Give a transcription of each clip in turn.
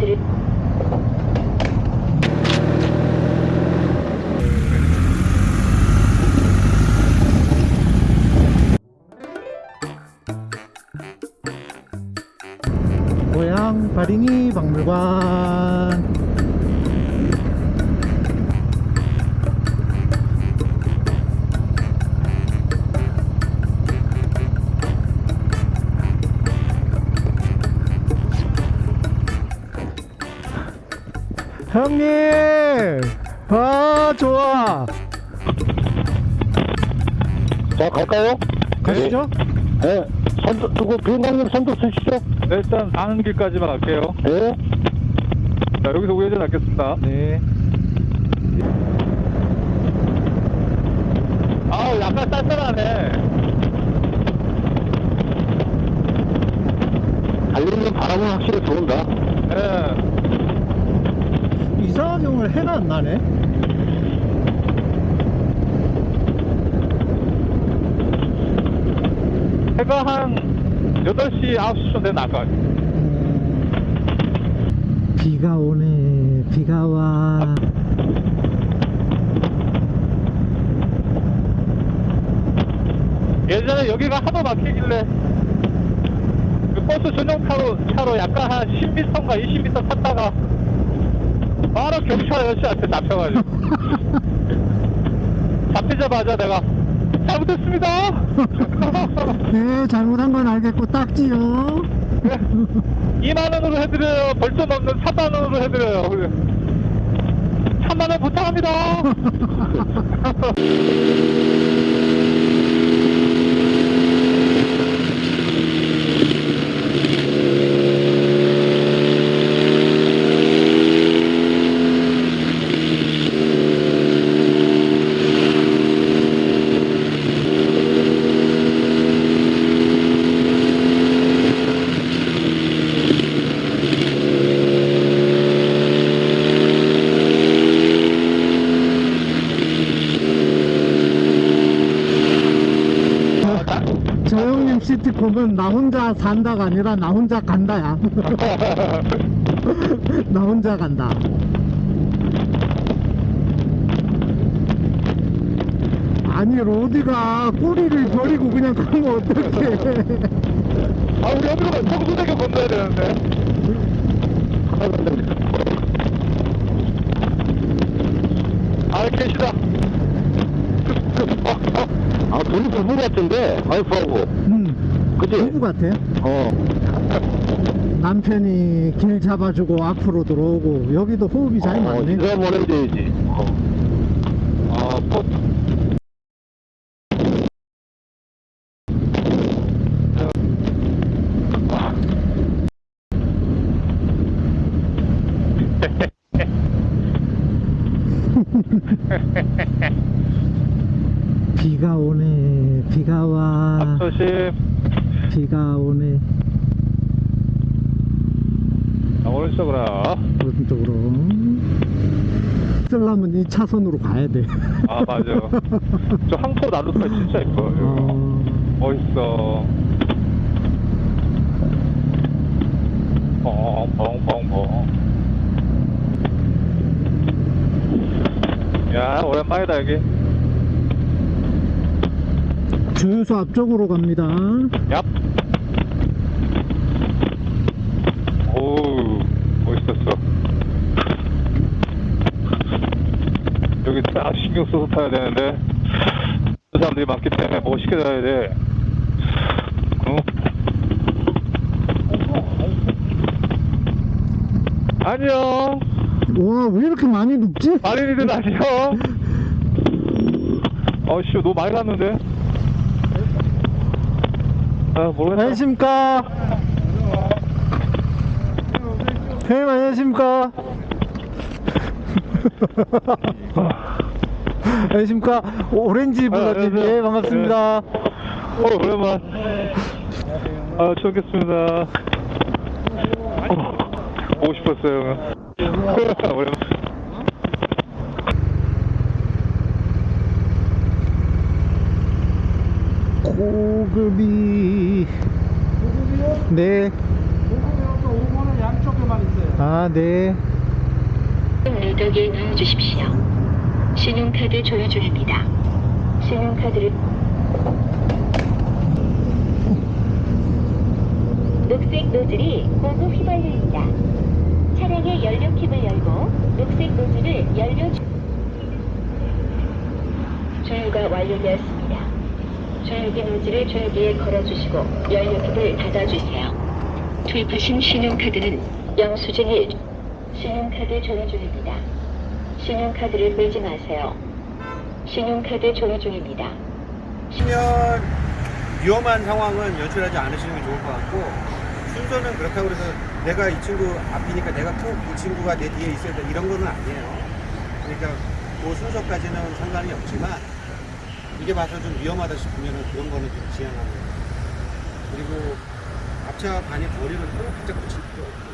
드릴 고향 바링이 박물관 형님 아 좋아 자, 갈까요? 가시죠 네. 선두, 누구, 비행관님 선두 쓰시죠? 네, 일단 가는 길까지만 갈게요. 네. 자, 여기서 우회전 할겠습니다. 네 아우, 약간 쌀쌀하네. 달리는 바람은 확실히 들어온다. 예. 오늘 해가 안 나네. 해가 한 8시, 9시쯤 되면 나갈. 음, 비가 오네. 비가 와. 예전에 여기가 하도 막히길래 그 버스 전용 차로 차로 약간 한 10m인가 20m 탔다가 바로 경찰 아저씨한테 잡혀가지고. 잡히자마자 내가 잘못했습니다! 네 잘못한 건 알겠고 딱지요. 2만원으로 해드려요. 벌점 없는 3만원으로 해드려요. 그래. 3만원 부탁합니다 저 형님 시트콤은 나 혼자 산다가 아니라 나 혼자 간다야. 나 혼자 간다. 아니 로디가 꼬리를 버리고 그냥 가면 어떡해. 아 우리 어디로 가? 청소대교 건너야 되는데. 아 계시다. 아, 둘이 부부 같은데, 와이프하고. 음 그치? 부부 같아 어. 남편이 길 잡아주고 앞으로 들어오고 여기도 호흡이 잘 어, 맞네 인사 보내줘야지. 어. 아 포... 비가 오네 비가 와 조심 비가 오네. 아, 오른쪽으로 오른쪽으로. 쓰려면 이 차선으로 가야 돼. 아 맞아 저 항포 나루터 진짜 이뻐 어, 멋있어. 뻥뻥뻥뻥 야 오랜만이다 여기. 주유소 앞쪽으로 갑니다. 얍 오우 멋 있었어. 여기 딱 신경 써서 타야 되는데 그 사람들이 많기 때문에 멋있게 타야 돼. 어? 안녕 와 왜 이렇게 많이 눕지? 마린이들 안녕 어씨 너무 많이 났는데? 아 모르겠다. 안녕하십니까 형님 안녕하십니까 안녕하십니까 오렌지 블러님 안녕하세요. 예 반갑습니다 어, 오랜만. 아, 처음 뵙겠습니다. 어, 보고 싶었어요. 오랜만. 고급이 네 요거 있어요. 아, 네. 누더기에 넣어주십시오. 신용카드 조회 중입니다. 신용카드를 녹색 노즐이 고무 휘발유입니다. 차량의 연료 캡을 열고 녹색 노즐을 연료 주... 조유가 완료되었습니다. 조유기 노즐을 조유기에 걸어주시고 연료 캡을 닫아주세요. 투입하신 신용카드는 영수증이 신용카드 조회 중입니다. 신용카드를 끌지 마세요. 신용카드 조회 중입니다. 하면 위험한 상황은 연출하지 않으시는 게 좋을 것 같고 순서는 그렇다고 해서 내가 이 친구 앞이니까 내가 꼭이 친구가 내 뒤에 있어야 돼 이런 거는 아니에요. 그러니까 그 순서까지는 상관이 없지만 이게 봐서 좀 위험하다 싶으면 그런 거는 좀 거예요. 그리고 앞차 반의 거리를 너무 바짝 붙일 필요 없고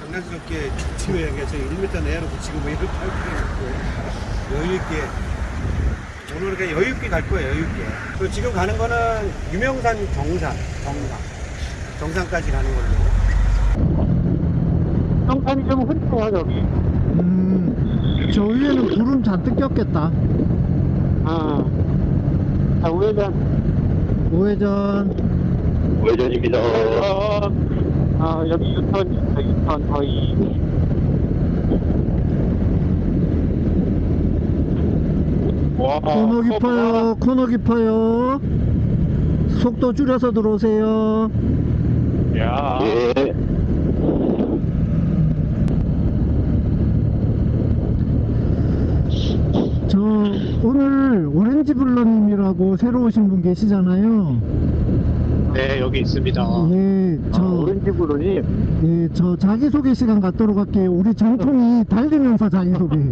장난스럽게 지금 얘기해서 1m 내로 붙이고 뭐 이렇게 할 필요 없고 여유 있게 오늘 그러니까 여유 있게 갈 거예요, 여유 있게. 그 지금 가는 거는 유명산 정상, 정상. 정상까지 가는 걸로. 평판이 좀 흐릿해요, 여기. 음, 저 위에는 구름 잔뜩 꼈겠다. 아. 자, 우회전. 우회전. 우회전입니다. 아, 여기 유턴, 거의. 와, 코너 깊어요, 코너 깊어요. 속도 줄여서 들어오세요. 야, 예. 저 오늘 오렌지 블러님이라고 새로 오신 분 계시잖아요. 네, 여기 있습니다. 예, 저, 오렌지 구름이 예, 저 자기소개 시간 갖도록 할게요. 우리 정통이 달리면서 자기소개.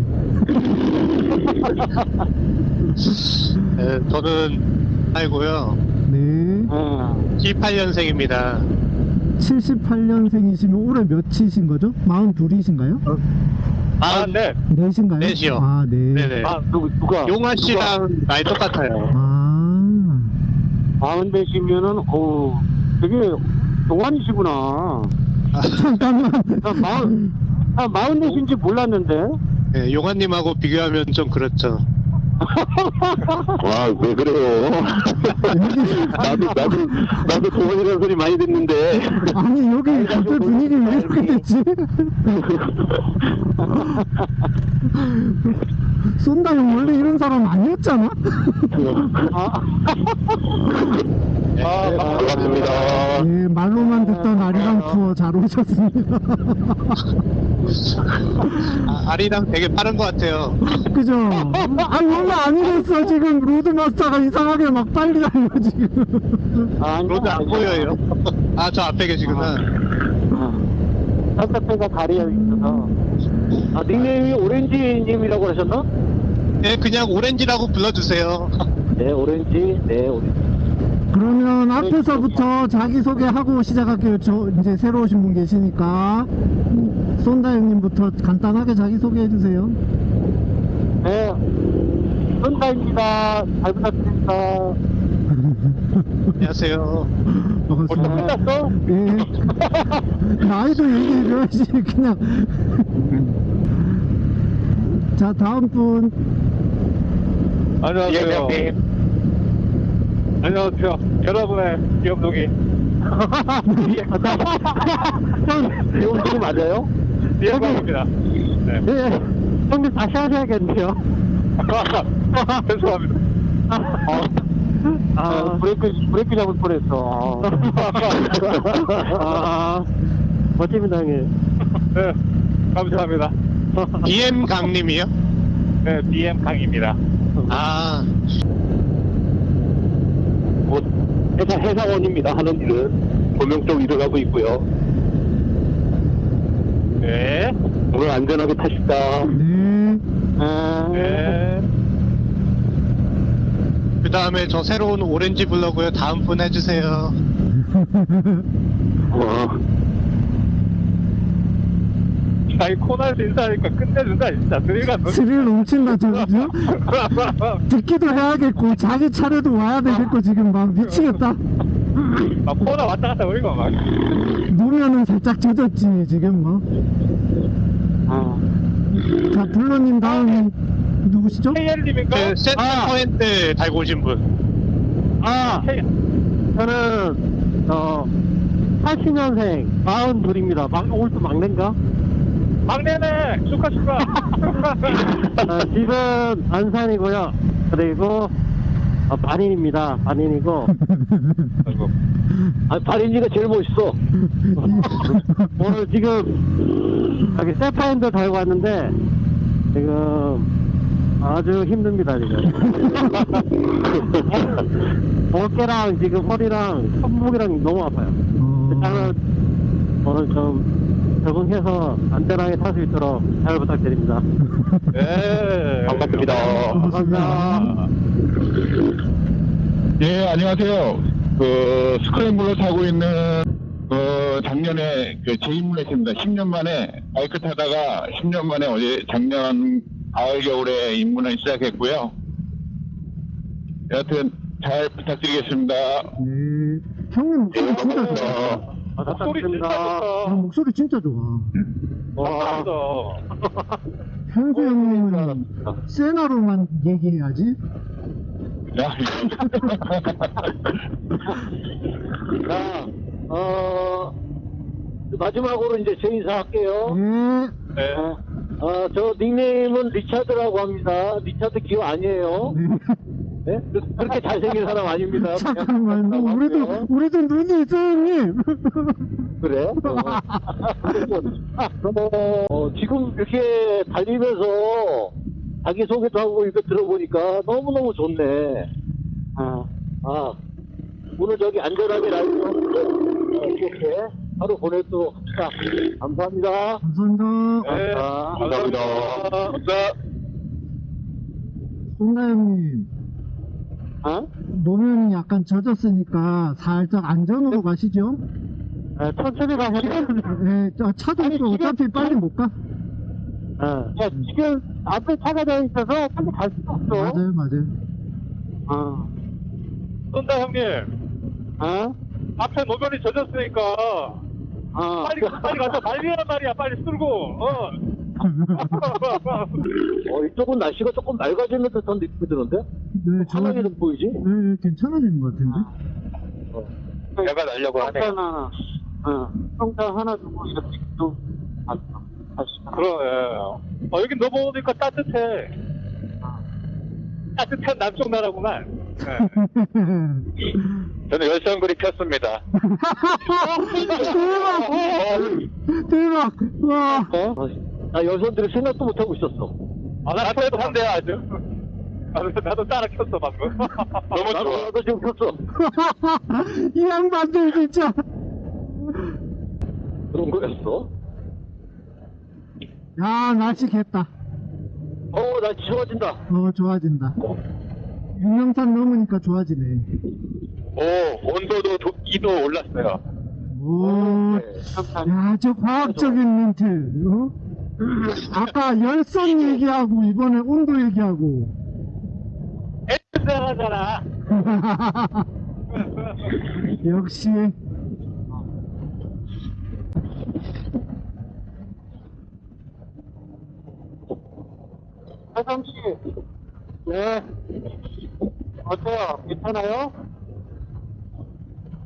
네, 저는 알고요. 네. 어. 78년생입니다. 78년생이시면 올해 몇이신 거죠? 42이신가요? 아, 네. 넷인가요? 넷이요. 아, 네. 네네. 아, 누구, 누가? 용화 씨랑 나이 똑같아요. 아, 마흔 되시면은, 어우, 되게 동안이시구나. 잠깐만. 나 마흔, 아, 마흔 되신지 몰랐는데. 네, 용화님하고 비교하면 좀 그렇죠. 와, 왜 그래요? 나도, 나도, 나도 동안이라는 소리 많이 듣는데. 아니, 여기 갑자기 분위기 왜 이렇게 됐지? 쏜다 형 원래 이런 사람 아니었잖아? 네, 아, 반갑습니다. 예, 말로만 듣던 아리랑 투어 잘 오셨습니다. 아, 아리랑 되게 빠른 것 같아요. 그죠? 아니, 원래 아니랬어. 지금 로드마스터가 이상하게 막 빨리 달려, 지금. 아, road 안 보여요. 아, 저 앞에 계시구나. 산타페가 다리에 있어서. 아, 닉네임이 오렌지님이라고 하셨나? 네, 그냥 오렌지라고 불러주세요. 네, 오렌지. 네, 오렌지. 그러면 앞에서부터 자기소개하고 시작할게요. 저 이제 새로 오신 분 계시니까. 쏜다 형님부터 간단하게 자기소개해주세요. 네, 손다입니다. 잘 부탁드립니다. 안녕하세요. 반갑습니다. 끝났어? 예. 나이도 얘기해줘야지, 그냥. 자, 다음 분. 안녕하세요. 안녕하세요. 여러분의 이거 지금 맞아요? 이해방입니다. 네. 네. 형님 다시 하셔야겠네요. 죄송합니다. 아, 브레이크, 브레이크 잡을 뻔했어. 아, 멋집니다, 형님. 네, 감사합니다. DM 강님이요? 네, DM 강입니다. 아, 곧 회사, 회사원입니다. 하는 일은. 고명 쪽 일을 하고 있고요. 네, 오늘 안전하게 타십다. 네. 네. 그 다음에 저 새로운 오렌지 블러고요. 다음 분 해주세요. 어. 자기 코너에서 인사하니까 끝내준다, 진짜. 드리가 스릴 넘친다, 저, 그죠? 듣기도 해야겠고, 자기 차례도 와야 되겠고, 지금 막 미치겠다. 막 코너 왔다 갔다 우리가 막. 노 보면은 살짝 젖었지 지금 뭐. 아. 자 블러님 다음은 누구시죠? KL님인가? 그 센터 포인트 달고 오신 분. 아, 저는, 어, 80년생, 42입니다. 막, 올또 막내인가? 막내네! 축하, 축하! 아, 집은 안산이고요. 그리고, 어, 반인입니다. 반인이고. 아, 반인이가 제일 멋있어. 오늘 지금, 여기 세파인드 달고 왔는데, 지금, 아주 힘듭니다, 지금. 어깨랑 지금 허리랑 손목이랑 너무 아파요. 어, 일단은 오늘 좀 적응해서 안전하게 탈 수 있도록 잘 부탁드립니다. 네. 반갑습니다. 감사합니다. 예, 안녕하세요. 그, 스크램블러 타고 있는, 그, 작년에 그 재입문했습니다. 10년 만에, 바이크 타다가 10년 만에 어제 작년 가을, 겨울에 입문을 시작했고요. 여하튼, 잘 부탁드리겠습니다. 네. 형님 목소리 진짜 좋아. 아, 목소리 진짜 아, 좋다. 목소리 진짜 좋아. 와, 감사합니다. 현수 형님은 세나로만 얘기해야지. 야, 자, 어, 마지막으로 이제 제 인사할게요. 네. 네. 어, 저 닉네임은 리차드라고 합니다. 리차드 기호 아니에요. 네. 네? 그렇게 잘생긴 사람 아닙니다. 잠깐만, 뭐 우리도 우리도 눈이 있어 형님. 그래? 어. 어, 어, 지금 이렇게 달리면서 자기소개도 하고 이거 들어보니까 너무너무 좋네. 아, 아, 오늘 저기 안전하게 라이브 어, 이렇게 하루 보내도 자, 감사합니다. 감사합니다. 네. 아, 감사합니다. 감사합니다. 송나 형님. 어? 노면이 약간 젖었으니까 살짝 안전으로 가시죠. 아, 천천히 가세요. 네, 저 차도 아니, 지금- 어차피 빨리 못 가. 어. 야, 지금 앞에 차가 다 있어서 빨리 갈 수가 없어. 맞아요, 맞아요. 어. 쏜다, 형님. 어? 앞에 노면이 젖었으니까. 어. 빨리, 빨리 가서 말리란 말이야. 빨리 쓸고. 어. 어, 이쪽은 날씨가 조금 맑아지는 듯한 느낌이 드는데? 네, 환하게 좀 보이지? 네, 괜찮아지는 것 같은데. 내가 날려고 하네. 성탄 하나, 어, 성탄 하나 주고 이렇게 좀, 아, 다시. 그러네. 어, 여기 넘어오니까 따뜻해. 따뜻한 남쪽 나라구만. 네. 저는 열선구리 폈습니다. 대박! 대박! 와! 어? 나 여성들이 생각도 못하고 있었어. 아, 나 나도 한대 아주. 나도, 나도 따라 켰어, 방금. 너무 나도, 좋아. 나도 지금 폈어. 이 양반들 진짜. 그런 거였어? 야, 날씨 겠다. 어, 나 좋아진다. 어, 좋아진다. 유명산 넘으니까 좋아지네. 오, 온도도 2도 올랐어요. 오, 네. 야, 저 과학적인 멘트. 어? 아까 열선 얘기하고 이번에 온도 얘기하고. 애들하잖아. 역시. 사장씨. 네. 어때요? 괜찮아요?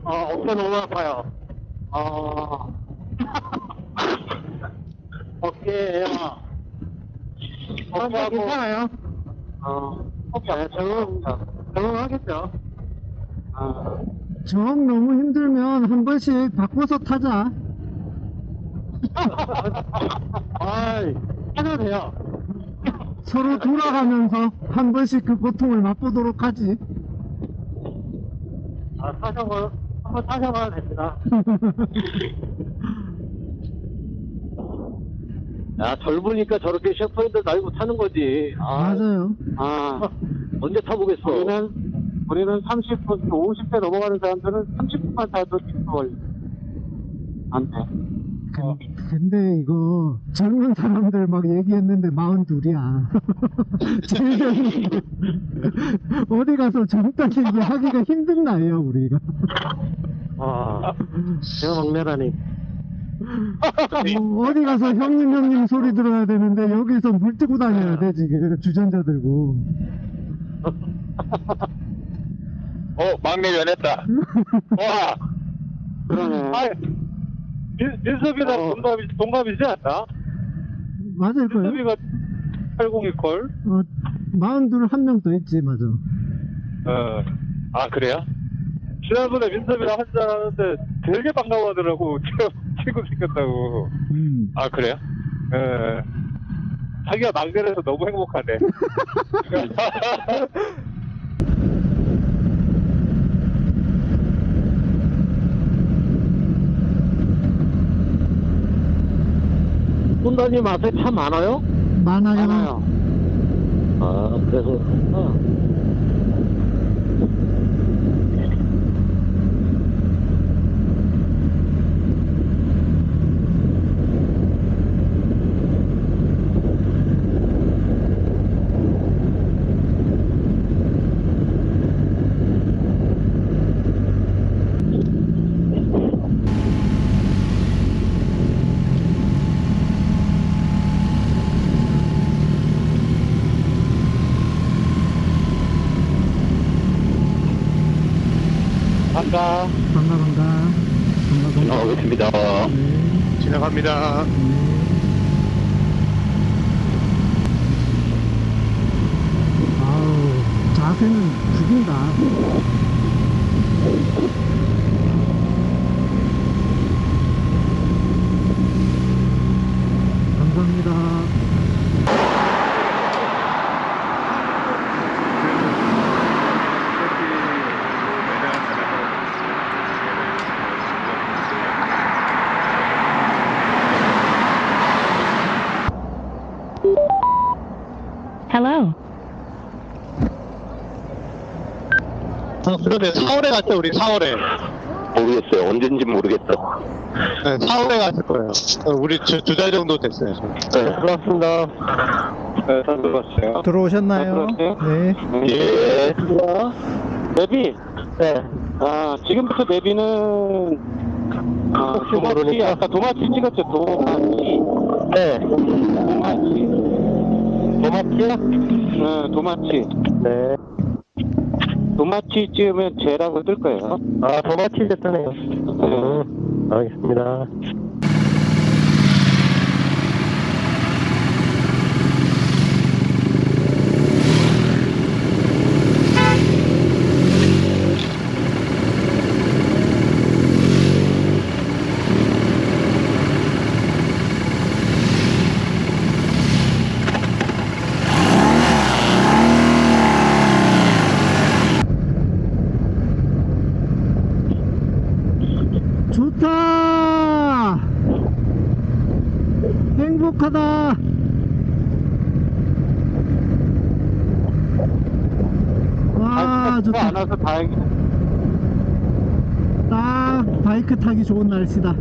어, 어깨 너무 아파요. 어. 어깨요. 어깨하고. 괜찮아요? 어, 네, 적응, 적응하겠죠. 어, 정 너무 힘들면 한 번씩 바꿔서 타자. 아이, 해도 돼요. 서로 돌아가면서 한 번씩 그 고통을 맛보도록 하지. 아, 타셔봐, 한번 타셔봐도 됩니다. 야, 젊으니까 저렇게 셰프인들 날고 타는 거지. 아, 맞아요. 아, 언제 타보겠어? 우리는, 우리는 30분, 50대 넘어가는 사람들은 30분만 타도 걸려. 안 돼. 근- 근데 이거 젊은 사람들 막 얘기했는데 마흔 둘이야. 제일 젊은 어디 가서 젊다 얘기 하기가 힘든 나이야 우리가. 아, 제가 막내라니. 뭐 어디 가서 형님 형님 소리 들어야 되는데 여기서 물 뜨고 다녀야 돼 지금 주전자 들고 어, 막내 연했다. 와, 그러네. 아, 민, 민섭이랑 어. 동갑이, 동갑이지 않나? 맞을 거예요 민섭이가 802걸? 어, 마흔둘 한 명 더 있지 맞아 어. 아, 그래요? 지난번에 민섭이랑 한잔 하는데 되게 반가워하더라고. 친구 생겼다고. 음. 아, 그래요? 예. 자기가 막내라서 너무 행복하네. 손다님 앞에 차 많아요? 많아요 많아요. 아, 그래서, 어. 반가. 반가 반가 반가 반가 나오겠습니다. 네. 지나갑니다. 아우 자세는 죽인다 감사합니다 Hello. 아, 그러네. 4월에 갔죠, 우리 4월에. 모르겠어요. 언젠지 모르겠다. 네, 4월에 갔을 거예요. 어, 우리 두 달 정도 됐어요. 네. 들어왔습니다. 네, 잘 들어왔어요. 들어오셨나요? 아, 들어왔어요? 네 예. 내비? 네. 아, 지금부터 내비는, 아, 도마치, 아까 도마치 찍었죠, 도마치. 네. 도마치. 도마치요? 네, 도마치. 네. 도마치 찍으면 J라고 뜰 거예요. 아, 도마치 이제 뜨네요. 네. 알겠습니다 행복하다 와 안 좋다 와서 다행이네. 딱 바이크 타기 좋은 날씨다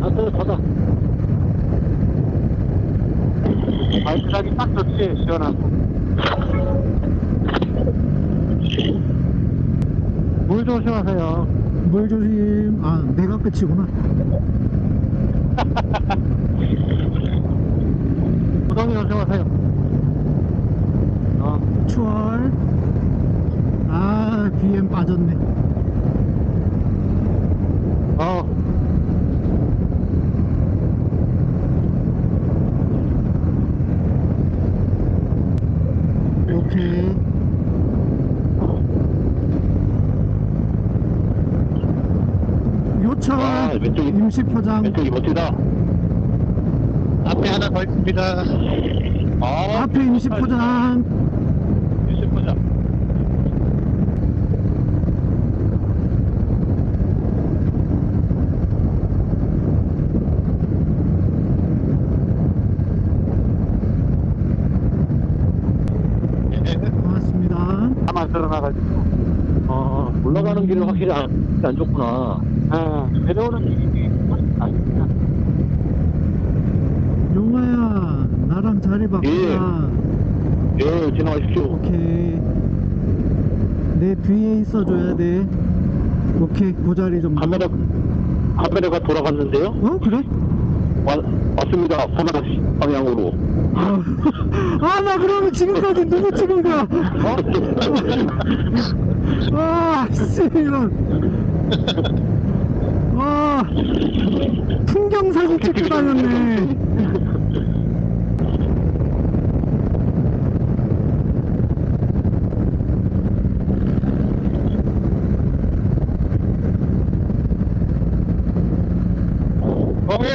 아, 또 닫아. 바이크 타기 딱 좋지, 시원하고. 물 조심하세요. 물 조심 아 내가 끝이구나 구덩이 조심하세요. 어, 추월 아 BM 빠졌네 어. 오케이 요청 아, 왼쪽이- 임시 포장 왼쪽이 멋지다. 앞에 하나 더 있습니다. 아, 앞에 임시 포장 20보자. 고맙습니다 다만 들어나가지고. 어, 올라가는 길은 확실히 안, 안 좋구나. 아, 내려오는 길이 아닙니다. 용화야 나랑 자리 바꾸자 예, 지나가십시오. 오케이 내 뒤에 있어줘야 돼 오케이 그 자리 좀 카메라, 카메라가 돌아갔는데요? 어 그래? 와, 왔습니다. 서나 방향으로. 아 나 그러면 지금까지 누구 찍은 거야? 아, 씨, 이런. 와, 풍경 사진 찍고 다녔네. 거기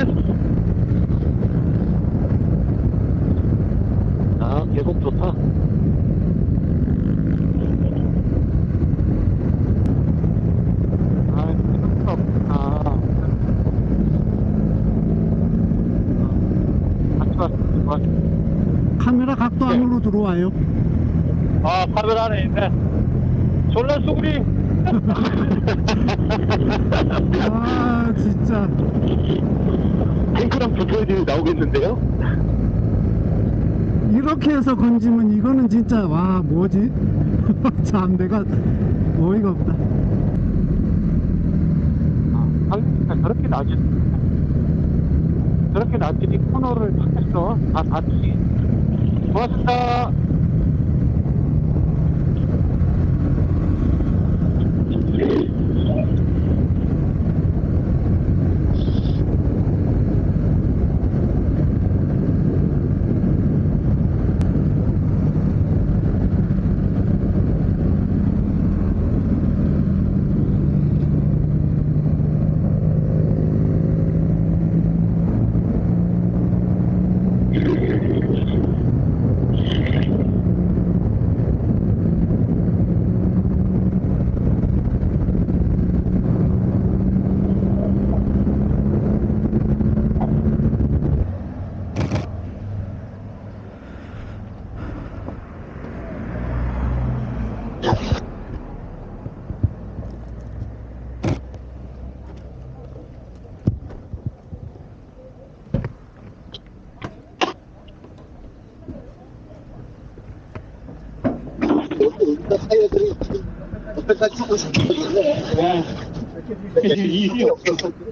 아, 계곡 좋다. 아, 생각보다 없구나. 같이 왔어. 카메라 각도 안으로 들어와요. 아, 카메라 안에 있네. 졸라 쏘구리. 아, 진짜. 탱크랑 붙어야지 나오겠는데요? 이렇게 해서 건지면 이거는 진짜, 와, 뭐지? 참, 내가 어이가 없다. 아, 저렇게 낮은, 저렇게 낮으니 코너를 탁 했어. 다 닿지. 고맙습니다.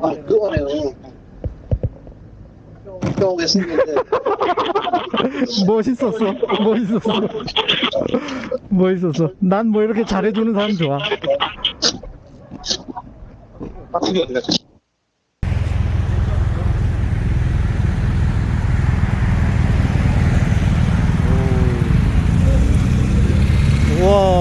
아, 그거네요. 경험했었는데. 멋있었어. 멋있었어. 멋있었어. 난 뭐 이렇게 잘해주는 사람 좋아. 와.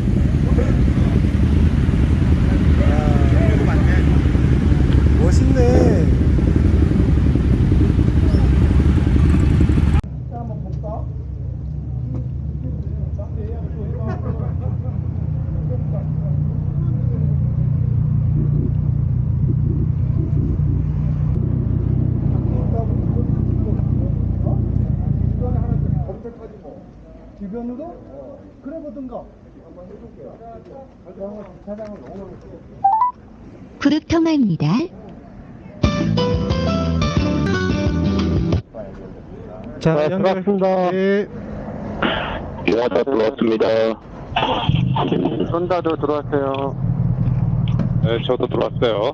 자, 네, 연결. 들어왔습니다. 네. 예, 다 들어왔습니다. 손다도 들어왔어요. 네, 저도 들어왔어요.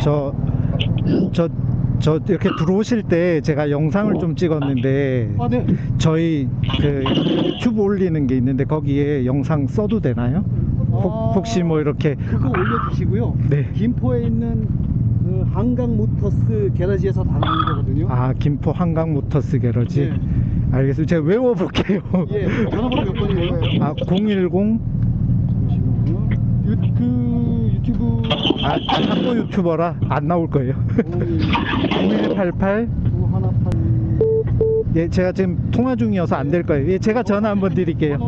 저, 저, 저 이렇게 들어오실 때 제가 영상을 좀 찍었는데 아, 네. 저희 그 유튜브 올리는 게 있는데 거기에 영상 써도 되나요? 혹, 아. 혹시 뭐 이렇게 그거 올려주시고요. 네. 김포에 있는 그 한강 모터스 게러지에서 다 나온 거거든요. 아 김포 한강 모터스 게러지 네. 알겠습니다. 제가 외워볼게요. 예, 전화번호 몇 번이에요? 아 010 잠시만요. 유, 그 유튜브 아, 아 탁구 유튜버라 안 나올 거예요. 0188 9188 예 제가 지금 통화 중이어서 안 될 거예요. 예 제가 전화 한번 드릴게요.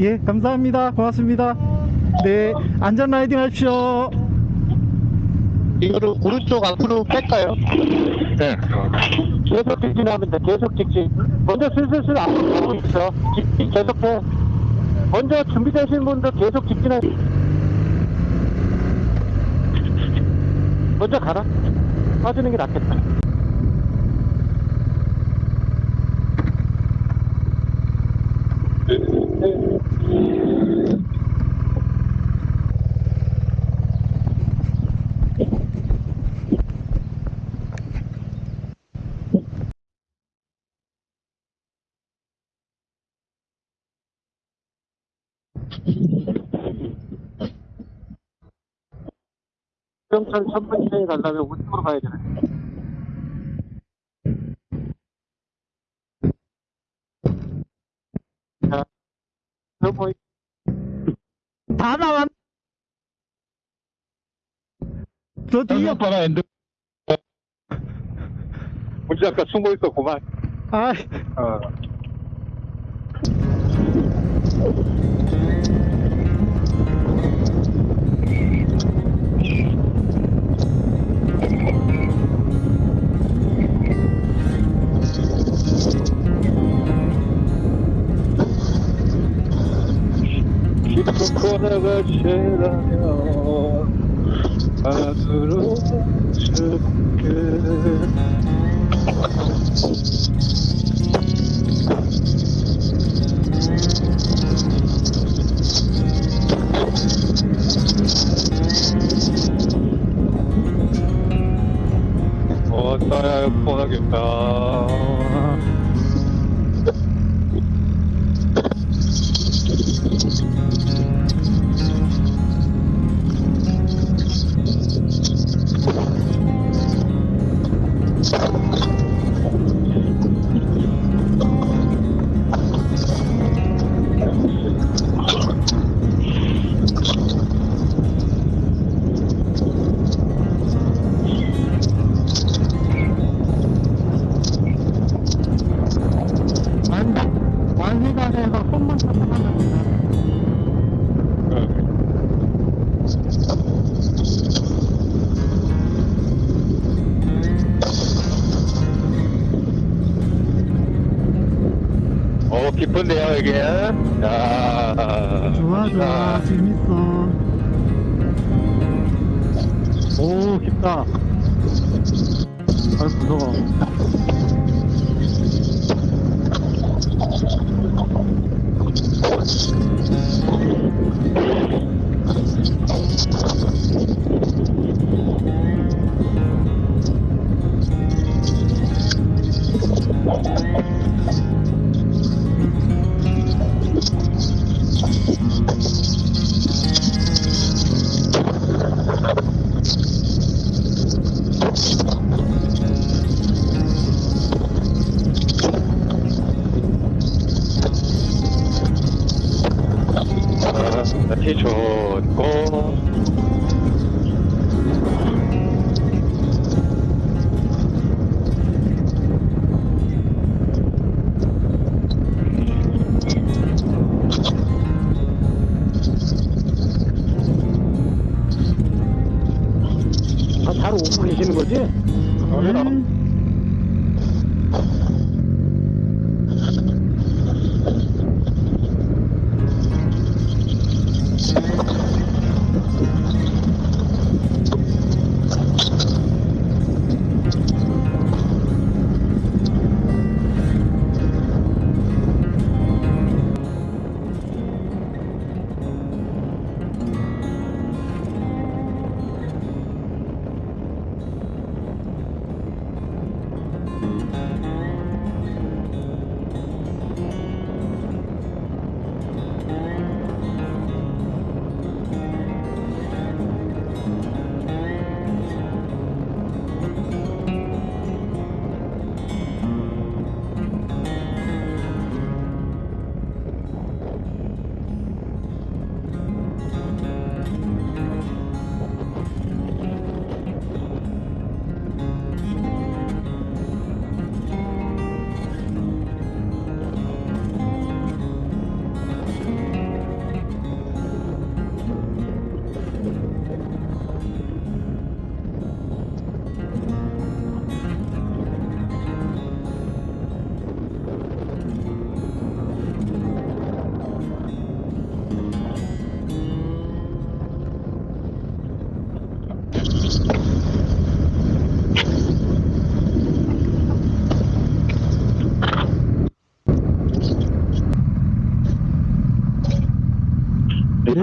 예, 감사합니다. 고맙습니다. 네, 안전 라이딩 하십시오. 이거를 오른쪽 앞으로 뺄까요? 네. 계속 직진하면 돼. 계속 직진. 먼저 슬슬슬 앞으로 가고 있어. 직진 계속 해. 먼저 준비되신 분들 계속 직진해. 먼저 가라. 빠지는 게 낫겠다. 수영천 천문시장에 가려면 우측으로 가야 되네. 자, 여보, 다 나왔. 저 뒤에 오빠가 엔드 문제 아까 숨어 있었구만. 아 어. 코너가 지나면 안으로 줄게 어, 나야 뻔하겠다. 어, 깊은데요, 이게. 야. 좋아 좋아 재밌어. 오 깊다. 아 무서워.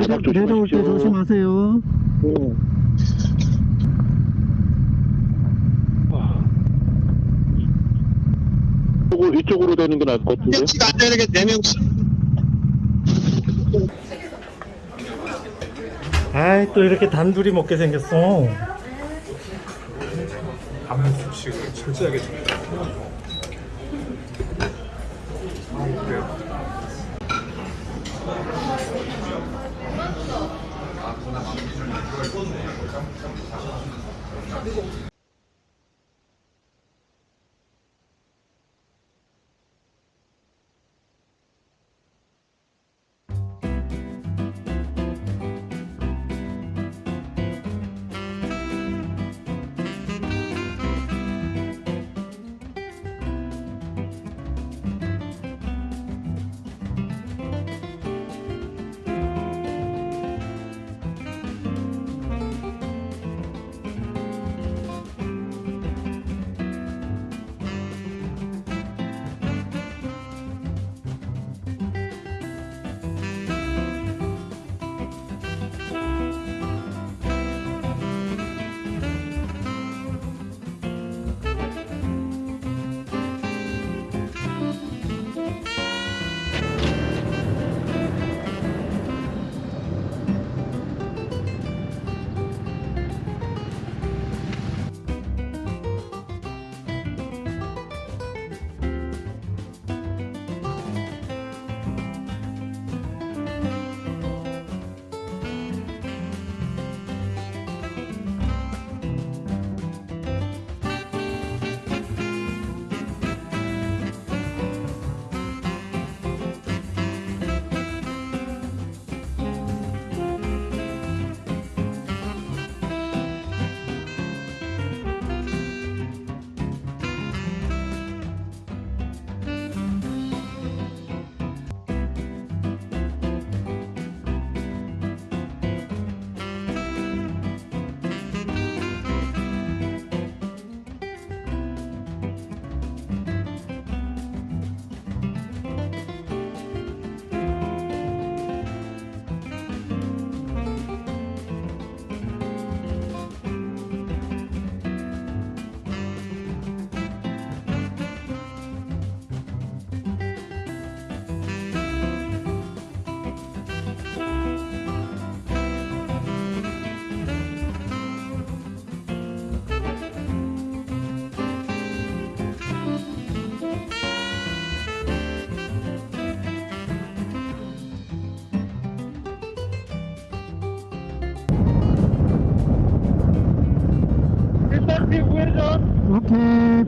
바닥 내려올 때 조심하십시오. 조심하세요. 이쪽으로, 이쪽으로 되는 게 나을 것 같은데. 아이 또 이렇게 단둘이 먹게 생겼어. 안무 수칙을 철저하게 지켜.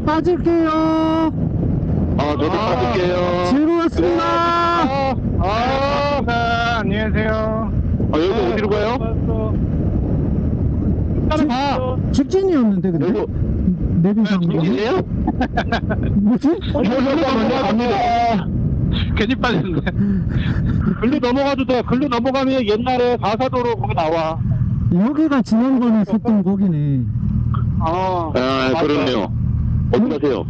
빠질게요. 아, 저도 받을게요. 즐거웠습니다. 아, 아, 안녕하세요. 아, 여기 어디로 가요? 일단은 가. 직진이었는데 근데 여기, 내비상 여기세요? 뭐지? 잠깐만요, 갑니다. 괜히 빠졌네. 글로 넘어가도 돼. 글로 넘어가면 옛날에 가사도로 거기 나와. 여기가 지난번에 섰던 곡이네. 아, 아, 그렇네요. 어디 가세요?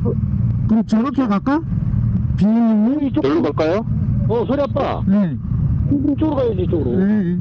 그럼 저렇게 갈까? 비님님? 여기로 갈까요? 어, 소리 아빠. 네. 이쪽으로 가야지, 이쪽으로. 네.